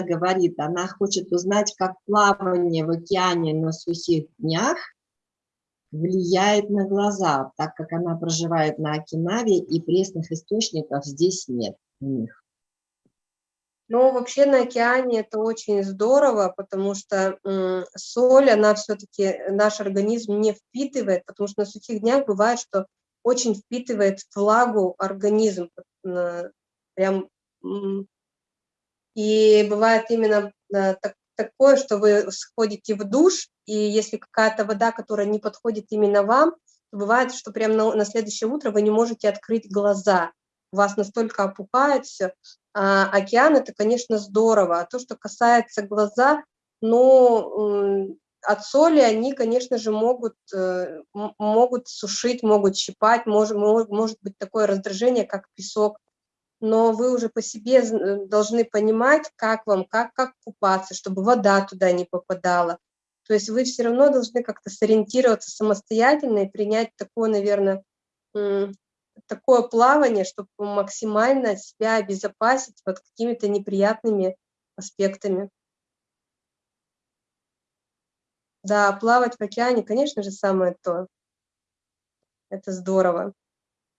говорит, она хочет узнать, как плавание в океане на сухих днях влияет на глаза, так как она проживает на Окинаве и пресных источников здесь нет у них. Ну, вообще на океане это очень здорово, потому что соль, она все-таки наш организм не впитывает, потому что на сухих днях бывает, что очень впитывает влагу организм, прям, и бывает именно э, так, такое, что вы сходите в душ, и если какая-то вода, которая не подходит именно вам, бывает, что прямо на, на следующее утро вы не можете открыть глаза, вас настолько опухает все, а, океан это, конечно, здорово. А то, что касается глаза, ну, от соли они, конечно же, могут, э, могут сушить, могут щипать, может, может быть такое раздражение, как песок. Но вы уже по себе э, должны понимать, как вам, как, как купаться, чтобы вода туда не попадала. То есть вы все равно должны как-то сориентироваться самостоятельно и принять такое, наверное, такое плавание, чтобы максимально себя обезопасить от какими-то неприятными аспектами. Да, плавать в океане, конечно же, самое то. Это здорово.